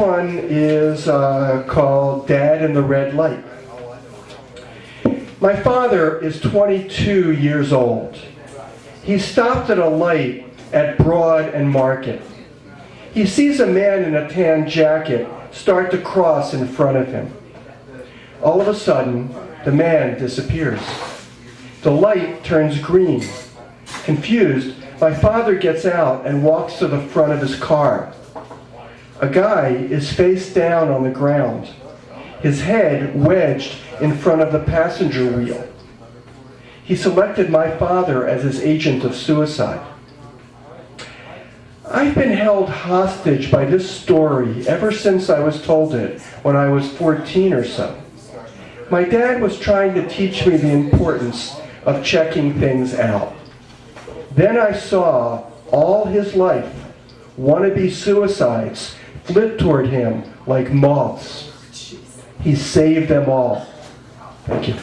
one is uh, called Dad in the Red Light. My father is 22 years old. He stopped at a light at Broad and Market. He sees a man in a tan jacket start to cross in front of him. All of a sudden, the man disappears. The light turns green. Confused, my father gets out and walks to the front of his car. A guy is face down on the ground, his head wedged in front of the passenger wheel. He selected my father as his agent of suicide. I've been held hostage by this story ever since I was told it when I was 14 or so. My dad was trying to teach me the importance of checking things out. Then I saw all his life wannabe suicides flit toward him like moths. He saved them all. Thank you.